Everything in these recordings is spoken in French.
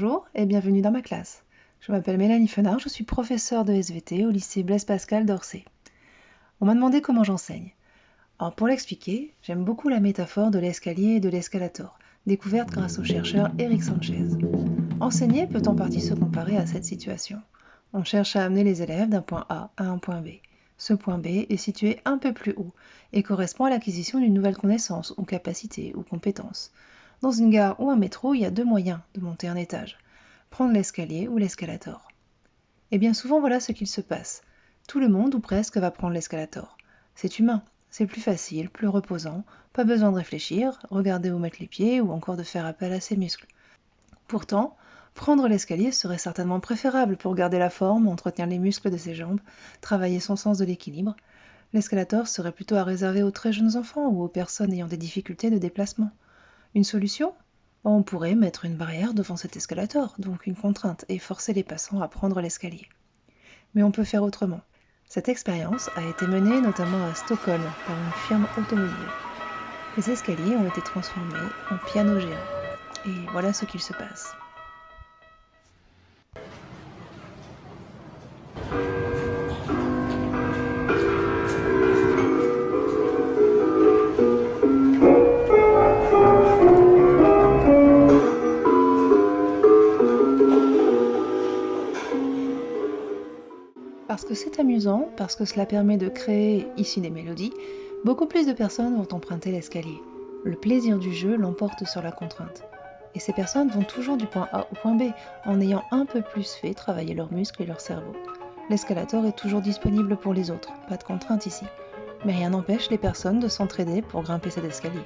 Bonjour et bienvenue dans ma classe. Je m'appelle Mélanie Fenard, je suis professeure de SVT au lycée Blaise Pascal d'Orsay. On m'a demandé comment j'enseigne. Alors pour l'expliquer, j'aime beaucoup la métaphore de l'escalier et de l'escalator, découverte grâce au chercheur Eric Sanchez. Enseigner peut en partie se comparer à cette situation. On cherche à amener les élèves d'un point A à un point B. Ce point B est situé un peu plus haut et correspond à l'acquisition d'une nouvelle connaissance ou capacité ou compétence. Dans une gare ou un métro, il y a deux moyens de monter un étage. Prendre l'escalier ou l'escalator. Et bien souvent, voilà ce qu'il se passe. Tout le monde, ou presque, va prendre l'escalator. C'est humain, c'est plus facile, plus reposant, pas besoin de réfléchir, regarder où mettre les pieds ou encore de faire appel à ses muscles. Pourtant, prendre l'escalier serait certainement préférable pour garder la forme, entretenir les muscles de ses jambes, travailler son sens de l'équilibre. L'escalator serait plutôt à réserver aux très jeunes enfants ou aux personnes ayant des difficultés de déplacement. Une solution? On pourrait mettre une barrière devant cet escalator, donc une contrainte, et forcer les passants à prendre l'escalier. Mais on peut faire autrement. Cette expérience a été menée notamment à Stockholm par une firme automobile. Les escaliers ont été transformés en piano géants. Et voilà ce qu'il se passe. Parce que c'est amusant, parce que cela permet de créer ici des mélodies, beaucoup plus de personnes vont emprunter l'escalier. Le plaisir du jeu l'emporte sur la contrainte. Et ces personnes vont toujours du point A au point B en ayant un peu plus fait travailler leurs muscles et leur cerveau. L'escalator est toujours disponible pour les autres, pas de contrainte ici. Mais rien n'empêche les personnes de s'entraider pour grimper cet escalier.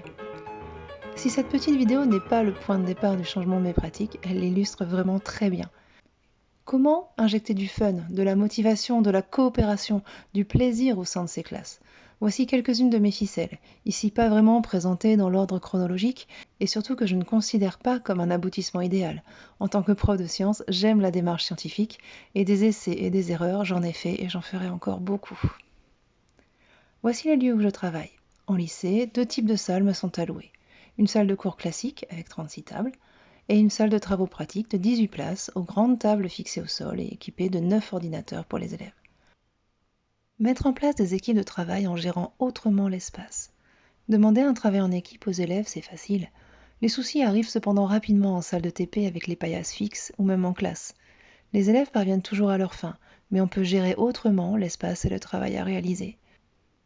Si cette petite vidéo n'est pas le point de départ du changement de mes pratiques, elle l'illustre vraiment très bien. Comment injecter du fun, de la motivation, de la coopération, du plaisir au sein de ces classes? Voici quelques-unes de mes ficelles, ici pas vraiment présentées dans l'ordre chronologique, et surtout que je ne considère pas comme un aboutissement idéal. En tant que prof de sciences, j'aime la démarche scientifique, et des essais et des erreurs, j'en ai fait et j'en ferai encore beaucoup. Voici les lieux où je travaille. En lycée, deux types de salles me sont allouées. Une salle de cours classique avec 36 tables, et une salle de travaux pratiques de 18 places aux grandes tables fixées au sol et équipées de 9 ordinateurs pour les élèves. Mettre en place des équipes de travail en gérant autrement l'espace. Demander un travail en équipe aux élèves, c'est facile. Les soucis arrivent cependant rapidement en salle de TP avec les paillasses fixes ou même en classe. Les élèves parviennent toujours à leur fin, mais on peut gérer autrement l'espace et le travail à réaliser.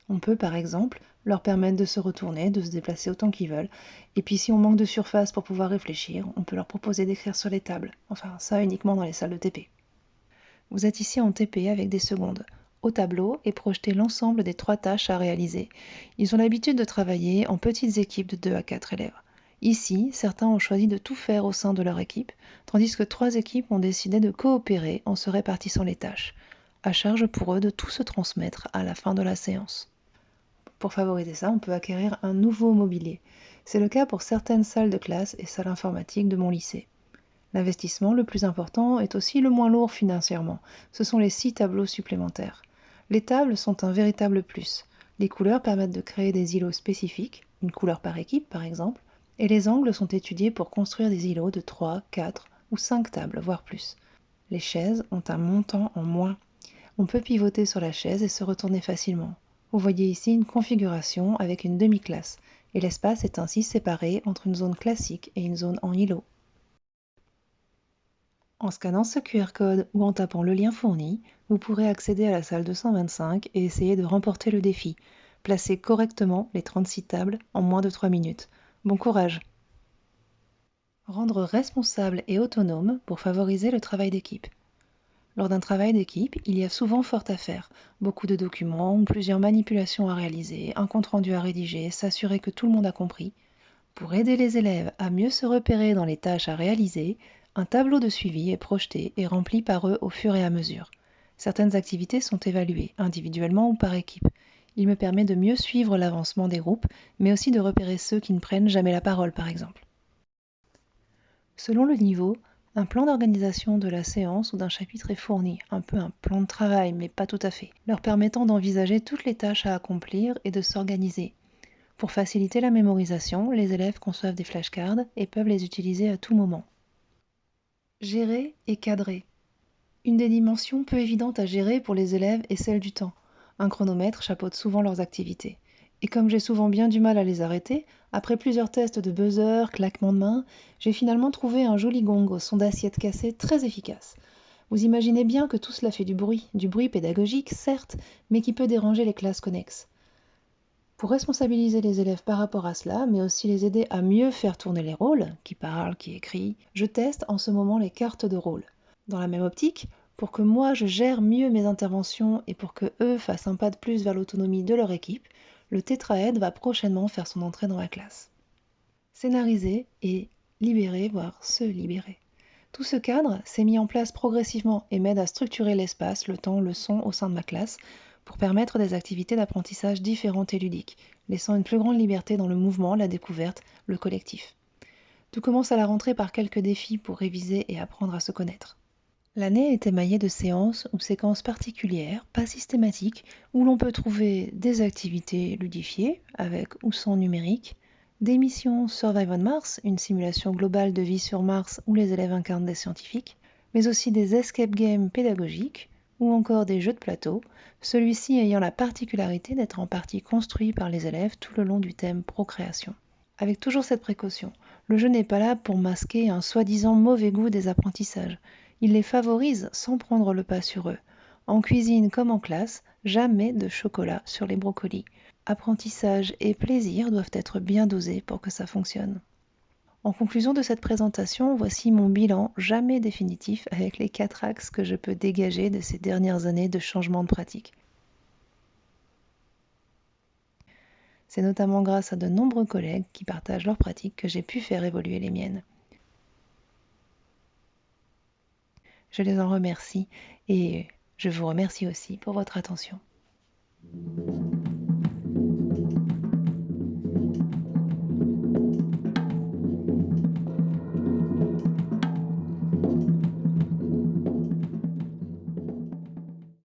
On peut par exemple leur permettre de se retourner, de se déplacer autant qu'ils veulent. Et puis si on manque de surface pour pouvoir réfléchir, on peut leur proposer d'écrire sur les tables. Enfin, ça uniquement dans les salles de TP. Vous êtes ici en TP avec des secondes. Au tableau est projeté l'ensemble des trois tâches à réaliser. Ils ont l'habitude de travailler en petites équipes de 2 à 4 élèves. Ici, certains ont choisi de tout faire au sein de leur équipe, tandis que trois équipes ont décidé de coopérer en se répartissant les tâches. À charge pour eux de tout se transmettre à la fin de la séance. Pour favoriser ça, on peut acquérir un nouveau mobilier. C'est le cas pour certaines salles de classe et salles informatiques de mon lycée. L'investissement le plus important est aussi le moins lourd financièrement. Ce sont les six tableaux supplémentaires. Les tables sont un véritable plus. Les couleurs permettent de créer des îlots spécifiques, une couleur par équipe par exemple, et les angles sont étudiés pour construire des îlots de 3, 4 ou 5 tables, voire plus. Les chaises ont un montant en moins. On peut pivoter sur la chaise et se retourner facilement. Vous voyez ici une configuration avec une demi-classe, et l'espace est ainsi séparé entre une zone classique et une zone en îlot. En scannant ce QR code ou en tapant le lien fourni, vous pourrez accéder à la salle 225 et essayer de remporter le défi. Placer correctement les 36 tables en moins de 3 minutes. Bon courage Rendre responsable et autonome pour favoriser le travail d'équipe. Lors d'un travail d'équipe, il y a souvent fort à faire. Beaucoup de documents, plusieurs manipulations à réaliser, un compte-rendu à rédiger, s'assurer que tout le monde a compris. Pour aider les élèves à mieux se repérer dans les tâches à réaliser, un tableau de suivi est projeté et rempli par eux au fur et à mesure. Certaines activités sont évaluées, individuellement ou par équipe. Il me permet de mieux suivre l'avancement des groupes, mais aussi de repérer ceux qui ne prennent jamais la parole, par exemple. Selon le niveau, un plan d'organisation de la séance ou d'un chapitre est fourni, un peu un plan de travail, mais pas tout à fait, leur permettant d'envisager toutes les tâches à accomplir et de s'organiser. Pour faciliter la mémorisation, les élèves conçoivent des flashcards et peuvent les utiliser à tout moment. Gérer et cadrer. Une des dimensions peu évidentes à gérer pour les élèves est celle du temps. Un chronomètre chapeaute souvent leurs activités. Et comme j'ai souvent bien du mal à les arrêter, après plusieurs tests de buzzer, claquements de mains, j'ai finalement trouvé un joli gong au son d'assiette cassée très efficace. Vous imaginez bien que tout cela fait du bruit, du bruit pédagogique certes, mais qui peut déranger les classes connexes. Pour responsabiliser les élèves par rapport à cela, mais aussi les aider à mieux faire tourner les rôles, qui parlent, qui écrit, je teste en ce moment les cartes de rôle. Dans la même optique, pour que moi je gère mieux mes interventions et pour que eux fassent un pas de plus vers l'autonomie de leur équipe, le tétraède va prochainement faire son entrée dans ma classe. Scénariser et libérer, voire se libérer. Tout ce cadre s'est mis en place progressivement et m'aide à structurer l'espace, le temps, le son au sein de ma classe pour permettre des activités d'apprentissage différentes et ludiques, laissant une plus grande liberté dans le mouvement, la découverte, le collectif. Tout commence à la rentrée par quelques défis pour réviser et apprendre à se connaître. L'année est émaillée de séances ou séquences particulières, pas systématiques, où l'on peut trouver des activités ludifiées, avec ou sans numérique, des missions Survive on Mars, une simulation globale de vie sur Mars où les élèves incarnent des scientifiques, mais aussi des escape games pédagogiques, ou encore des jeux de plateau, celui-ci ayant la particularité d'être en partie construit par les élèves tout le long du thème procréation. Avec toujours cette précaution, le jeu n'est pas là pour masquer un soi-disant mauvais goût des apprentissages, il les favorise sans prendre le pas sur eux. En cuisine comme en classe, jamais de chocolat sur les brocolis. Apprentissage et plaisir doivent être bien dosés pour que ça fonctionne. En conclusion de cette présentation, voici mon bilan jamais définitif avec les quatre axes que je peux dégager de ces dernières années de changement de pratique. C'est notamment grâce à de nombreux collègues qui partagent leurs pratiques que j'ai pu faire évoluer les miennes. Je les en remercie et je vous remercie aussi pour votre attention.